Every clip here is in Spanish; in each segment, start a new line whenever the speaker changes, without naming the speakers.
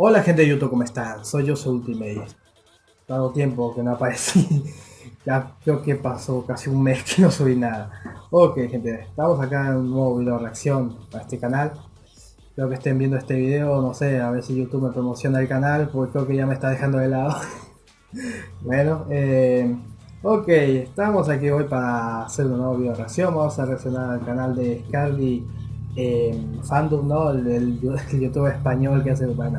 Hola gente de YouTube, ¿cómo están? Soy yo, soy Ultimate. Dado tiempo que no aparecí. ya creo que pasó casi un mes que no subí nada. Ok gente, estamos acá en un nuevo video de reacción para este canal. Espero que estén viendo este video, no sé, a ver si YouTube me promociona el canal, porque creo que ya me está dejando de lado. bueno, eh, ok, estamos aquí hoy para hacer un nuevo video de reacción. Vamos a reaccionar al canal de Scarly eh, Fandom, ¿no? El, el, YouTube español que hace, bueno,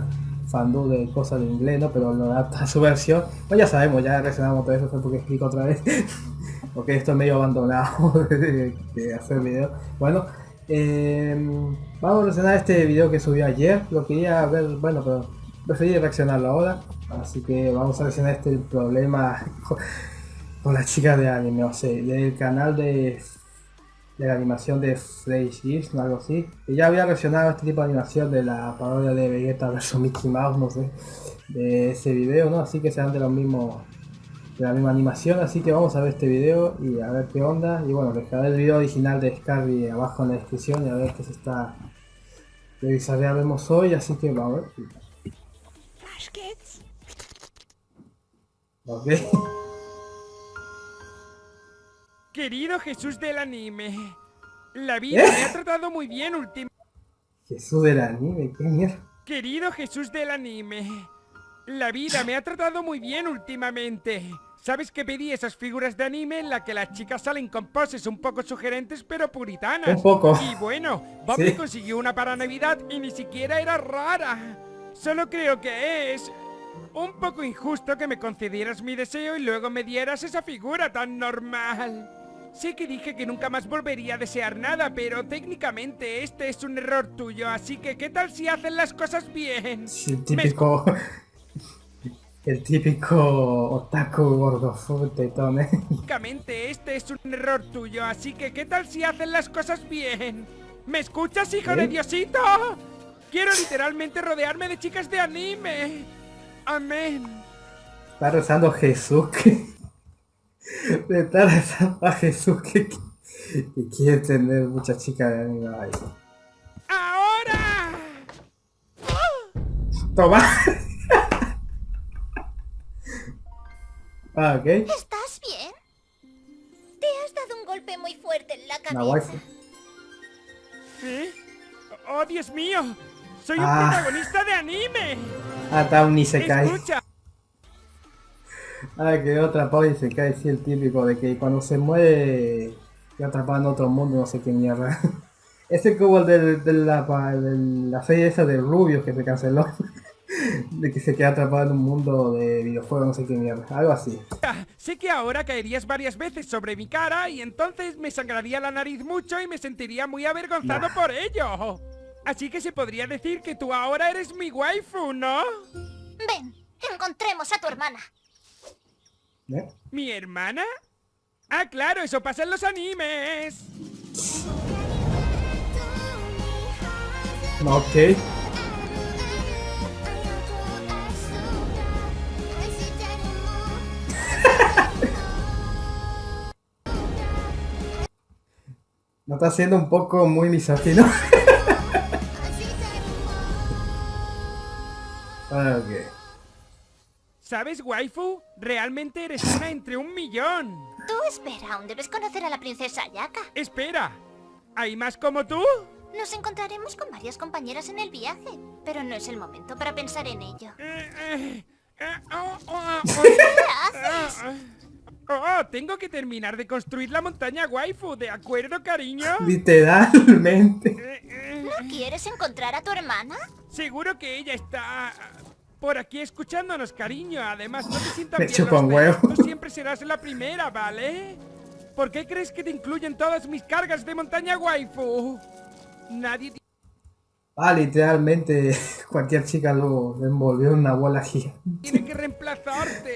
fandom de cosas de inglés, ¿no? Pero lo adapta a su versión. Pues ya sabemos, ya reaccionamos todo eso, fue porque explico otra vez. porque esto es medio abandonado de, hacer video. Bueno, eh, vamos a reaccionar este video que subió ayer. Lo quería ver, bueno, pero preferí reaccionarlo ahora. Así que vamos a reaccionar este problema con, las chicas de anime, o sea, del canal de de la animación de Fresh o algo así. Y ya había reaccionado a este tipo de animación de la parodia de Vegeta vs Mickey Mouse, no sé, de ese video, ¿no? Así que serán de lo mismo, de la misma animación, así que vamos a ver este video y a ver qué onda. Y bueno, dejaré el video original de Scarby abajo en la descripción y a ver qué se está vemos hoy, así que vamos a ver. Ok.
Querido Jesús del anime, la vida me ha tratado muy bien últimamente.
Jesús del anime, qué mierda.
Querido Jesús del anime, la vida me ha tratado muy bien últimamente. ¿Sabes que pedí esas figuras de anime en las que las chicas salen con poses un poco sugerentes pero puritanas?
Un poco.
Y bueno, Bob me consiguió una para Navidad y ni siquiera era rara. Solo creo que es un poco injusto que me concedieras mi deseo y luego me dieras esa figura tan normal. Sé que dije que nunca más volvería a desear nada, pero técnicamente este es un error tuyo, así que ¿qué tal si hacen las cosas bien?
Sí, el típico... El típico otaku gordo tetón, ¿eh?
Técnicamente este es un error tuyo, así que ¿qué tal si hacen las cosas bien? ¿Me escuchas, hijo de Diosito? Quiero literalmente rodearme de chicas de anime. Amén.
Está rezando Jesús que... De tal a Jesús que, que, quiere tener muchas chicas de anime ahí.
¡Ahora!
¡Toma! ah, ok.
¿Estás bien? Te has dado un golpe muy fuerte en la cabeza.
¿Eh? ¡Oh, Dios mío! ¡Soy un ah. protagonista de anime!
Ah, ni se cae. Escucha, Ah, quedó atrapado y se cae, sí, el típico de que cuando se muere queda atrapado en otro mundo, no sé qué mierda. Ese como el de, la, la, serie esa de Rubio que se canceló. de que se queda atrapado en un mundo de videojuegos, no sé qué mierda. Algo así.
Sé que ahora caerías varias veces sobre mi cara y entonces me sangraría la nariz mucho y me sentiría muy avergonzado por ello. Así que se podría decir que tú ahora eres mi waifu, ¿no?
Ven, encontremos a tu hermana.
¿Eh? ¿Mi hermana? Ah, claro, eso pasa en los animes.
Ok. ¿No está siendo un poco muy misógino? ok.
¿Sabes, waifu? Realmente eres una entre un millón.
Tú espera, aún debes conocer a la princesa Ayaka.
Espera, ¿hay más como tú?
Nos encontraremos con varias compañeras en el viaje, pero no es el momento para pensar en ello. Eh, eh, eh, oh, oh, oh,
¿Qué haces? Oh, tengo que terminar de construir la montaña waifu, ¿de acuerdo, cariño?
Literalmente.
¿No quieres encontrar a tu hermana?
Seguro que ella está por aquí escuchándonos, cariño. Además, no te sientas bien
Tú
siempre serás la primera, ¿vale? ¿Por qué crees que te incluyen todas mis cargas de montaña waifu? Nadie...
Ah, literalmente cualquier chica lo envolvió en una bola gigante.
Tiene que reemplazarte.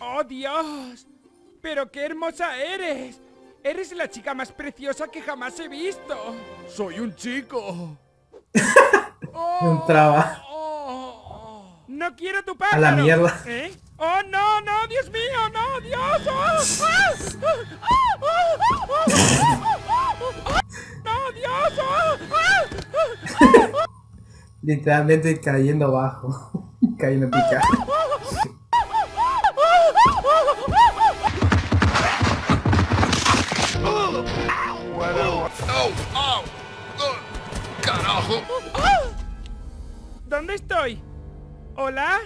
¡Oh, Dios! ¡Pero qué hermosa eres! Eres la chica más preciosa que jamás he visto. Soy un chico.
un traba.
No quiero tu pájaro.
A la mierda.
¿Eh? Oh, no, no, Dios mío, no, Dios. no, Dios.
Literalmente cayendo abajo. cayendo en pica.
¡Carajo!
¿Dónde estoy? ¿Hola?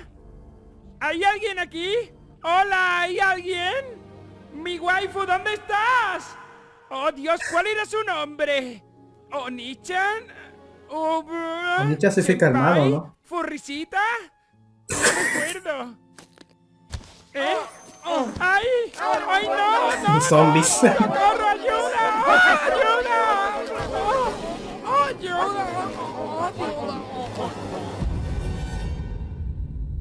¿Hay alguien aquí? ¿Hola? ¿Hay alguien? ¡Mi waifu, ¿dónde estás? ¡Oh, Dios! ¿Cuál era su nombre? ¿Onichan? ¿Onichan
se fica hermano, ¿no?
¿Furrisita? No recuerdo. ¿Eh? ¡Ay! ¡Ay, no! no
Zombies.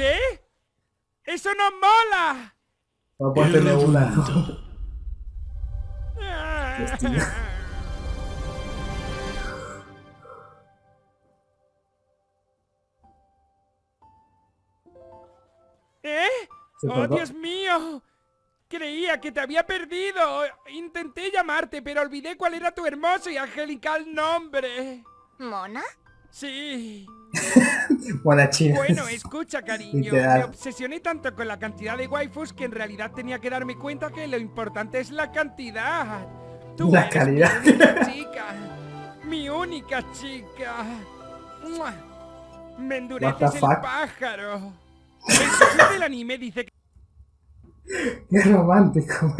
¿Qué? ¡Eso no mola!
Tener una. Destino.
¿Eh? ¡Oh. Dios mío! Creía que te había perdido. Intenté llamarte, pero olvidé cuál era tu hermoso y angelical nombre.
¿Mona?
Sí. Bueno, escucha, cariño. Me obsesioné tanto con la cantidad de waifus que en realidad tenía que darme cuenta que lo importante es la cantidad. Tú
La
eres
calidad.
Mi única chica. Mi única chica. Me endureces el pájaro. El del anime dice que
Qué romántico.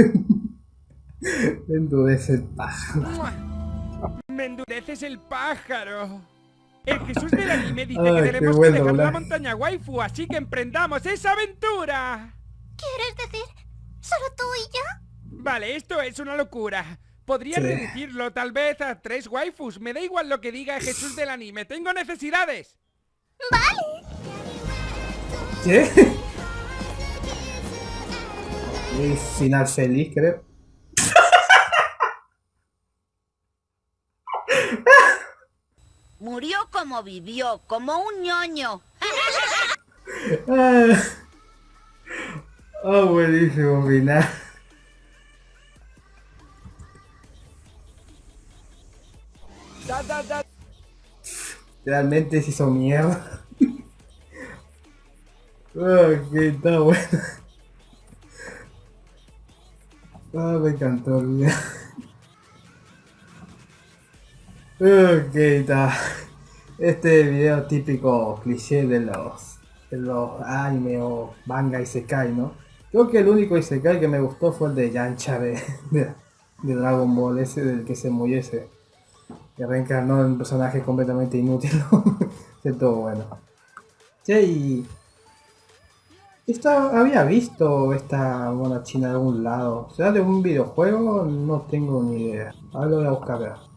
Endurece el pájaro.
Me endureces el pájaro. El Jesús del anime dice
Ay,
que
qué
tenemos que dejar la montaña waifu, así que emprendamos esa aventura.
¿Quieres decir solo tú y yo?
Vale, esto es una locura. Podría
Sí.
reducirlo tal vez a tres waifus. Me da igual lo que diga Jesús del anime. Tengo necesidades.
¿Qué? Y final feliz, creo.
Murió como vivió, como un ñoño.
Ah, oh, buenísimo
da.
Realmente se hizo mierda. Ok, está bueno. Ah, me encantó el video. Ok, está. Este video típico cliché de los, de los anime o manga Isekai, ¿no? Creo que el único Isekai que me gustó fue el de Yancha de, de, Dragon Ball, ese del que se murió ese. Que reencarnó en un personaje completamente inútil. Ese todo bueno. Sí, y... Esta, había visto esta mona china de algún lado. ¿Será de un videojuego? No tengo ni idea. Ahora lo voy a buscar.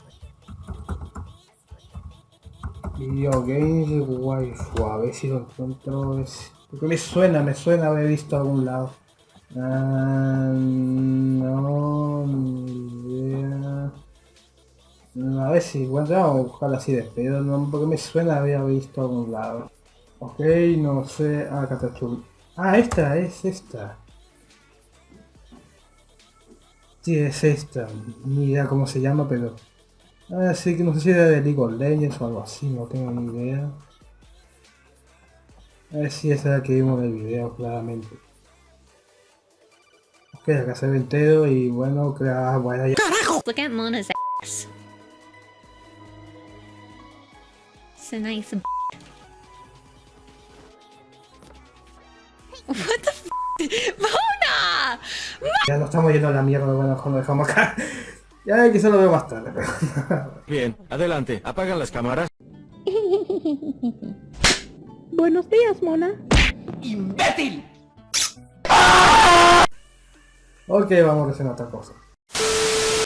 Video Games Waifu, a ver si lo encuentro. es- Porque me suena, me suena haber visto a algún lado. Ah, no, idea. A ver si encuentro, buscarla así de pedo, no, porque me suena haber visto algún lado. Ok, no sé. Ah, Chubby. Ah, esta, es esta. Sí, es esta. Ni idea cómo se llama, pero... Ah, sí, que no sé si era de League of Legends o algo así, no tengo ni idea. A ver si esa es la que vimos en el video, claramente. Ok, acá se ve entero y bueno, crea, bueno, ya...
Look at Mona's ass. It's a nice. b- What the f? Mona!
Ya nos estamos yendo a la mierda, bueno, cuando dejamos acá. Ya quizá lo veo más tarde.
Bien, adelante, apagan las cámaras.
Buenos días, Mona.
Ok, vamos a hacer otra cosa.